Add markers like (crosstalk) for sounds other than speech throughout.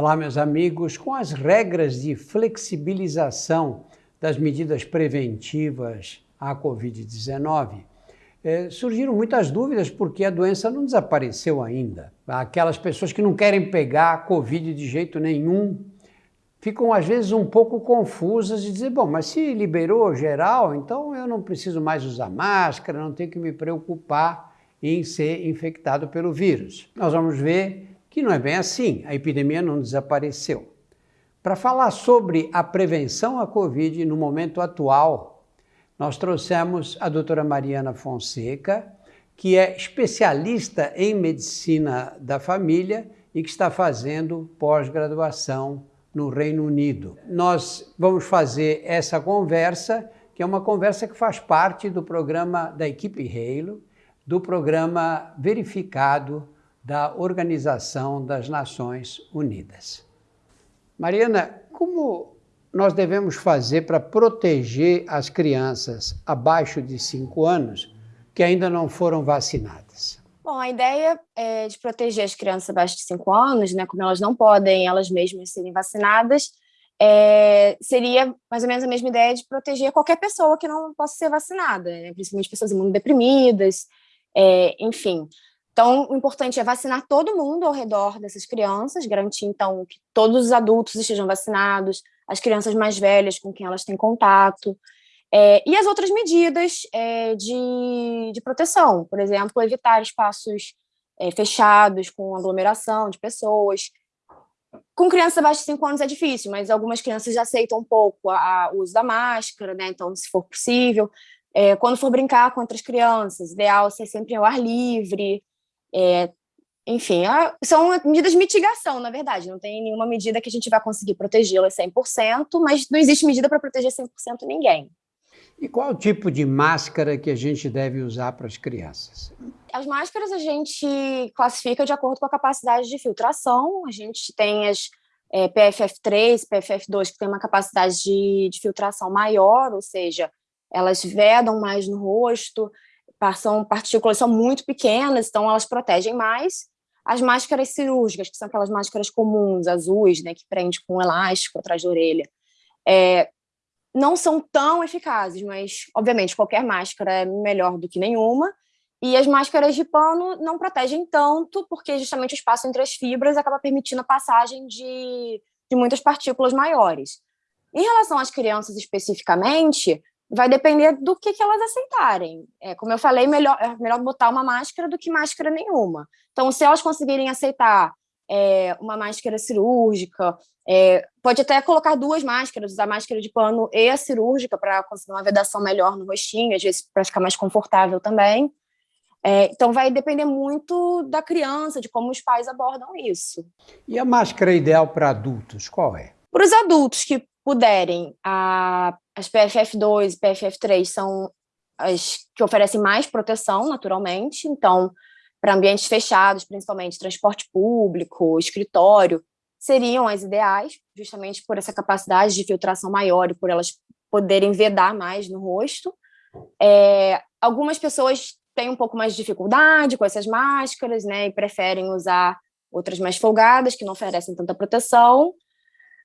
Olá, meus amigos. Com as regras de flexibilização das medidas preventivas à Covid-19, eh, surgiram muitas dúvidas porque a doença não desapareceu ainda. Aquelas pessoas que não querem pegar a Covid de jeito nenhum ficam às vezes um pouco confusas e dizer, bom, mas se liberou geral, então eu não preciso mais usar máscara, não tenho que me preocupar em ser infectado pelo vírus. Nós vamos ver que não é bem assim, a epidemia não desapareceu. Para falar sobre a prevenção à Covid no momento atual, nós trouxemos a doutora Mariana Fonseca, que é especialista em medicina da família e que está fazendo pós-graduação no Reino Unido. Nós vamos fazer essa conversa, que é uma conversa que faz parte do programa da equipe Halo, do programa verificado da Organização das Nações Unidas. Mariana, como nós devemos fazer para proteger as crianças abaixo de 5 anos que ainda não foram vacinadas? Bom, a ideia é de proteger as crianças abaixo de 5 anos, né, como elas não podem elas mesmas serem vacinadas, é, seria mais ou menos a mesma ideia de proteger qualquer pessoa que não possa ser vacinada, né, principalmente pessoas imunodeprimidas, é, enfim. Então, o importante é vacinar todo mundo ao redor dessas crianças, garantir, então, que todos os adultos estejam vacinados, as crianças mais velhas com quem elas têm contato, é, e as outras medidas é, de, de proteção, por exemplo, evitar espaços é, fechados com aglomeração de pessoas. Com crianças abaixo de 5 anos é difícil, mas algumas crianças já aceitam um pouco o uso da máscara, né? então, se for possível. É, quando for brincar com outras crianças, ideal ser sempre ao ar livre, é, enfim, a, são medidas de mitigação, na verdade, não tem nenhuma medida que a gente vai conseguir protegê-las 100%, mas não existe medida para proteger 100% ninguém. E qual tipo de máscara que a gente deve usar para as crianças? As máscaras a gente classifica de acordo com a capacidade de filtração, a gente tem as é, PFF3, PFF2, que tem uma capacidade de, de filtração maior, ou seja, elas vedam mais no rosto, são partículas são muito pequenas, então elas protegem mais. As máscaras cirúrgicas, que são aquelas máscaras comuns, azuis, né, que prende com um elástico atrás da orelha, é, não são tão eficazes, mas, obviamente, qualquer máscara é melhor do que nenhuma. E as máscaras de pano não protegem tanto, porque justamente o espaço entre as fibras acaba permitindo a passagem de, de muitas partículas maiores. Em relação às crianças especificamente, vai depender do que, que elas aceitarem. É, como eu falei, melhor, é melhor botar uma máscara do que máscara nenhuma. Então, se elas conseguirem aceitar é, uma máscara cirúrgica, é, pode até colocar duas máscaras, usar a máscara de pano e a cirúrgica para conseguir uma vedação melhor no rostinho, às vezes para ficar mais confortável também. É, então, vai depender muito da criança, de como os pais abordam isso. E a máscara ideal para adultos, qual é? Para os adultos que puderem, a, as PFF2 e PFF3 são as que oferecem mais proteção, naturalmente, então, para ambientes fechados, principalmente transporte público, escritório, seriam as ideais, justamente por essa capacidade de filtração maior e por elas poderem vedar mais no rosto. É, algumas pessoas têm um pouco mais de dificuldade com essas máscaras, né, e preferem usar outras mais folgadas, que não oferecem tanta proteção,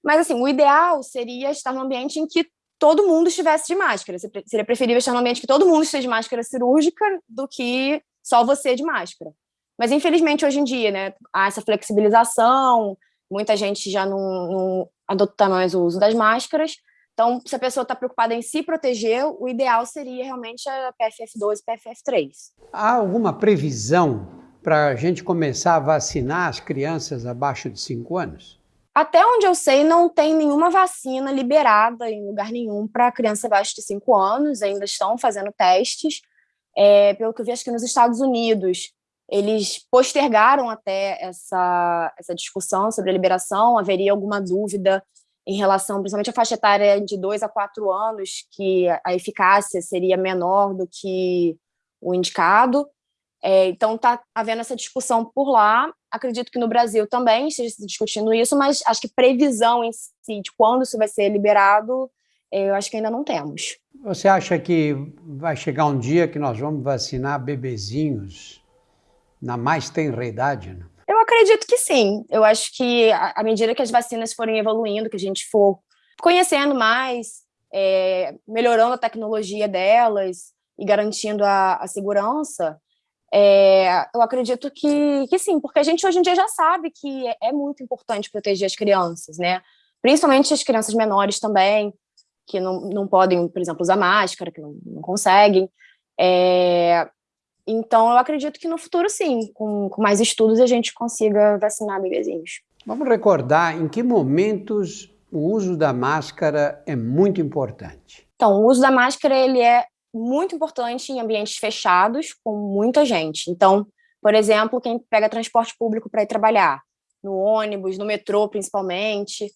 mas, assim, o ideal seria estar num ambiente em que todo mundo estivesse de máscara. Seria preferível estar num ambiente que todo mundo esteja de máscara cirúrgica do que só você de máscara. Mas, infelizmente, hoje em dia, né, há essa flexibilização, muita gente já não, não adota mais o uso das máscaras. Então, se a pessoa está preocupada em se proteger, o ideal seria realmente a PFF2 e PFF3. Há alguma previsão para a gente começar a vacinar as crianças abaixo de 5 anos? Até onde eu sei, não tem nenhuma vacina liberada em lugar nenhum para criança abaixo de 5 anos, ainda estão fazendo testes. É, pelo que eu vi, acho que nos Estados Unidos, eles postergaram até essa, essa discussão sobre a liberação, haveria alguma dúvida em relação, principalmente à faixa etária de 2 a 4 anos, que a eficácia seria menor do que o indicado. É, então, está havendo essa discussão por lá. Acredito que no Brasil também esteja se discutindo isso, mas acho que previsão em si de quando isso vai ser liberado, é, eu acho que ainda não temos. Você acha que vai chegar um dia que nós vamos vacinar bebezinhos na mais tenra idade? Né? acredito que sim. Eu acho que à medida que as vacinas forem evoluindo, que a gente for conhecendo mais, é, melhorando a tecnologia delas e garantindo a, a segurança, é, eu acredito que, que sim, porque a gente hoje em dia já sabe que é, é muito importante proteger as crianças, né? Principalmente as crianças menores também, que não, não podem, por exemplo, usar máscara, que não, não conseguem. É, então, eu acredito que no futuro, sim, com, com mais estudos, a gente consiga vacinar bebezinhos. Vamos recordar em que momentos o uso da máscara é muito importante. Então, o uso da máscara ele é muito importante em ambientes fechados, com muita gente. Então, por exemplo, quem pega transporte público para ir trabalhar, no ônibus, no metrô principalmente,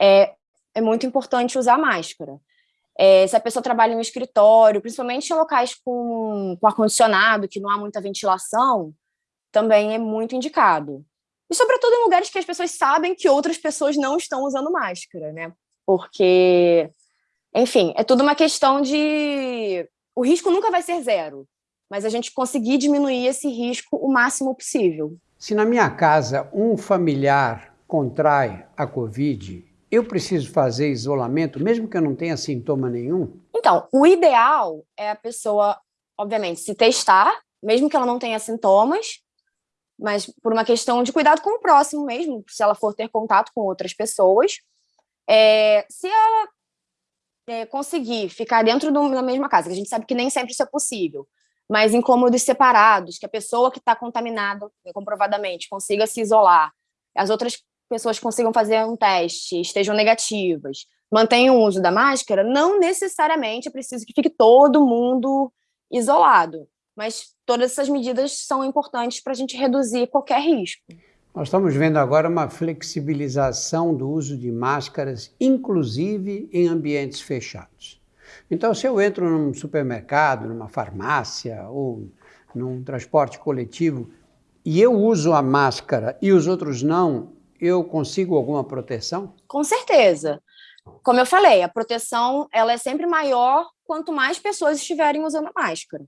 é, é muito importante usar máscara. É, se a pessoa trabalha em um escritório, principalmente em locais com, com ar-condicionado, que não há muita ventilação, também é muito indicado. E sobretudo em lugares que as pessoas sabem que outras pessoas não estão usando máscara, né? Porque, enfim, é tudo uma questão de... O risco nunca vai ser zero, mas a gente conseguir diminuir esse risco o máximo possível. Se na minha casa um familiar contrai a Covid, eu preciso fazer isolamento, mesmo que eu não tenha sintoma nenhum? Então, o ideal é a pessoa, obviamente, se testar, mesmo que ela não tenha sintomas, mas por uma questão de cuidado com o próximo mesmo, se ela for ter contato com outras pessoas. É, se ela é, conseguir ficar dentro do, da mesma casa, que a gente sabe que nem sempre isso é possível, mas em cômodos separados, que a pessoa que está contaminada comprovadamente consiga se isolar, as outras pessoas consigam fazer um teste, estejam negativas, mantenham o uso da máscara, não necessariamente é preciso que fique todo mundo isolado mas todas essas medidas são importantes para a gente reduzir qualquer risco. Nós estamos vendo agora uma flexibilização do uso de máscaras, inclusive em ambientes fechados. Então, se eu entro num supermercado, numa farmácia ou num transporte coletivo e eu uso a máscara e os outros não, eu consigo alguma proteção? Com certeza. Como eu falei, a proteção ela é sempre maior quanto mais pessoas estiverem usando a máscara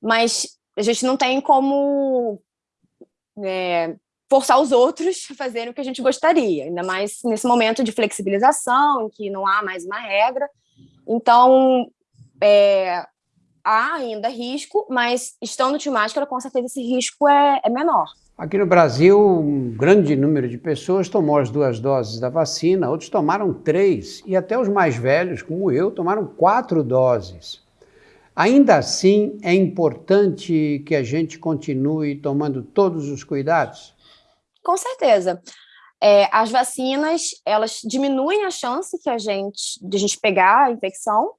mas a gente não tem como é, forçar os outros a fazerem o que a gente gostaria, ainda mais nesse momento de flexibilização, em que não há mais uma regra. Então, é, há ainda risco, mas estando de máscara, com certeza esse risco é, é menor. Aqui no Brasil, um grande número de pessoas tomou as duas doses da vacina, outros tomaram três, e até os mais velhos, como eu, tomaram quatro doses. Ainda assim, é importante que a gente continue tomando todos os cuidados? Com certeza. É, as vacinas, elas diminuem a chance que a gente, de a gente pegar a infecção,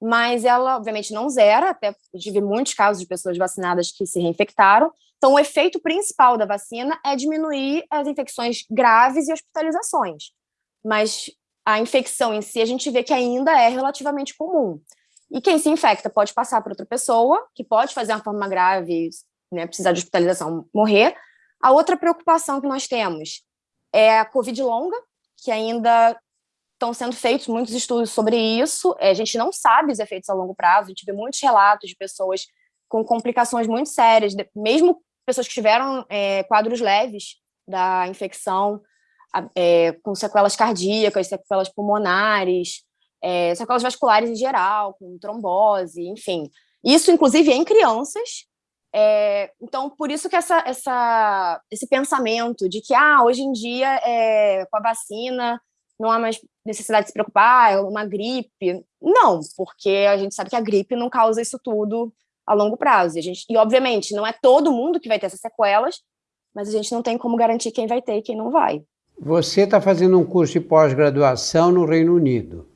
mas ela, obviamente, não zera, até tive muitos casos de pessoas vacinadas que se reinfectaram. Então, o efeito principal da vacina é diminuir as infecções graves e hospitalizações. Mas a infecção em si, a gente vê que ainda é relativamente comum. E quem se infecta pode passar para outra pessoa, que pode fazer uma forma grave, né, precisar de hospitalização, morrer. A outra preocupação que nós temos é a Covid longa, que ainda estão sendo feitos muitos estudos sobre isso. É, a gente não sabe os efeitos a longo prazo, gente vê muitos relatos de pessoas com complicações muito sérias, mesmo pessoas que tiveram é, quadros leves da infecção, é, com sequelas cardíacas, sequelas pulmonares, é, sequelas vasculares em geral, com trombose, enfim. Isso, inclusive, em crianças. É, então, por isso que essa, essa, esse pensamento de que, ah, hoje em dia, é, com a vacina, não há mais necessidade de se preocupar, é uma gripe. Não, porque a gente sabe que a gripe não causa isso tudo a longo prazo. E, a gente, e obviamente, não é todo mundo que vai ter essas sequelas, mas a gente não tem como garantir quem vai ter e quem não vai. Você está fazendo um curso de pós-graduação no Reino Unido.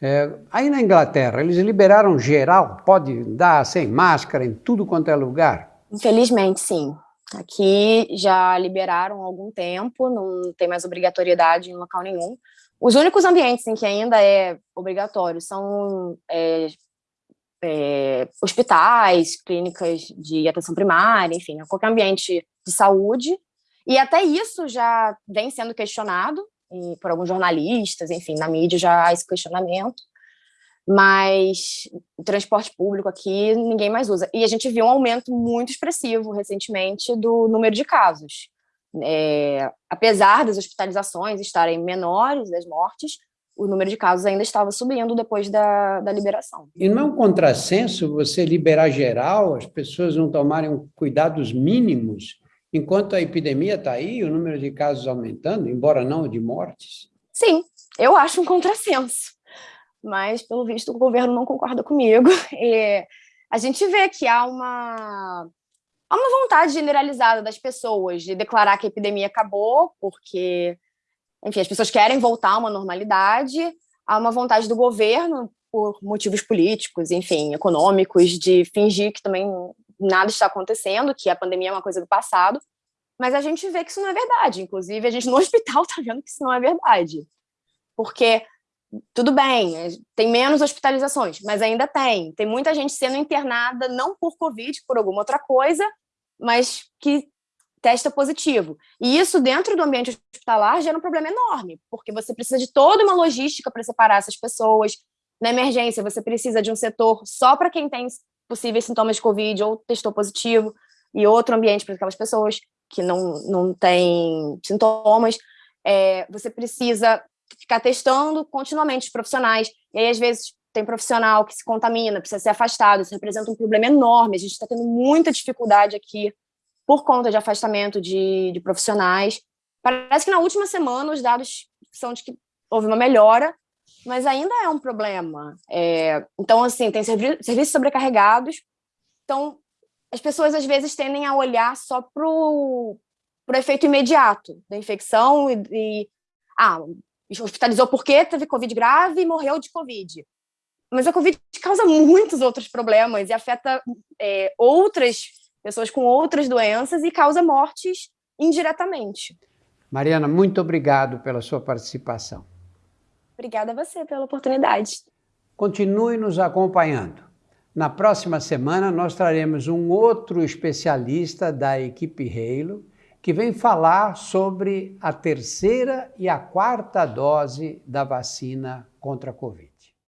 É, aí na Inglaterra, eles liberaram geral, pode dar sem máscara em tudo quanto é lugar? Infelizmente, sim. Aqui já liberaram há algum tempo, não tem mais obrigatoriedade em local nenhum. Os únicos ambientes em que ainda é obrigatório são é, é, hospitais, clínicas de atenção primária, enfim, qualquer ambiente de saúde. E até isso já vem sendo questionado, por alguns jornalistas, enfim, na mídia já há esse questionamento, mas o transporte público aqui ninguém mais usa. E a gente viu um aumento muito expressivo recentemente do número de casos. é, apesar das hospitalizações estarem menores, das mortes, o número de casos ainda estava subindo depois da, da liberação. E não é um contrassenso você liberar geral, as pessoas não tomarem cuidados mínimos, enquanto a epidemia está aí, o número de casos aumentando, embora não de mortes? Sim, eu acho um contrassenso, mas pelo visto o governo não concorda comigo. (laughs) E a gente vê que há uma, há uma vontade generalizada das pessoas de declarar que a epidemia acabou, porque enfim, as pessoas querem voltar a uma normalidade, há uma vontade do governo, por motivos políticos, enfim, econômicos, de fingir que também nada está acontecendo, que a pandemia é uma coisa do passado, mas a gente vê que isso não é verdade. Inclusive, a gente no (laughs) hospital está vendo que isso não é verdade. Porque, tudo bem, tem menos hospitalizações, mas ainda tem. Tem muita gente sendo internada, não por Covid, por alguma outra coisa, mas que testa positivo. E isso, dentro do ambiente hospitalar, gera um problema enorme, porque você precisa de toda uma logística para separar essas pessoas. Na emergência, você precisa de um setor só para quem tem possíveis sintomas de Covid ou testou positivo, e outro ambiente para aquelas pessoas que não, não têm sintomas. É, você precisa ficar testando continuamente os profissionais, e aí, às vezes, tem profissional que se contamina, precisa ser afastado, isso representa um problema enorme, a gente está tendo muita dificuldade aqui por conta de afastamento de, de profissionais. Parece que na última semana os dados são de que houve uma melhora, mas ainda é um problema. É, então, assim, tem servi serviços sobrecarregados, então as pessoas às vezes tendem a olhar só para o efeito imediato da infecção e, e ah, hospitalizou porque teve Covid grave e morreu de Covid. Mas a Covid causa muitos outros problemas e afeta é, outras pessoas com outras doenças e causa mortes indiretamente. Mariana, muito obrigado pela sua participação. Obrigada a você pela oportunidade. Continue nos acompanhando. Na próxima semana, nós traremos um outro especialista da equipe Halo, que vem falar sobre a terceira e a quarta dose da vacina contra a Covid.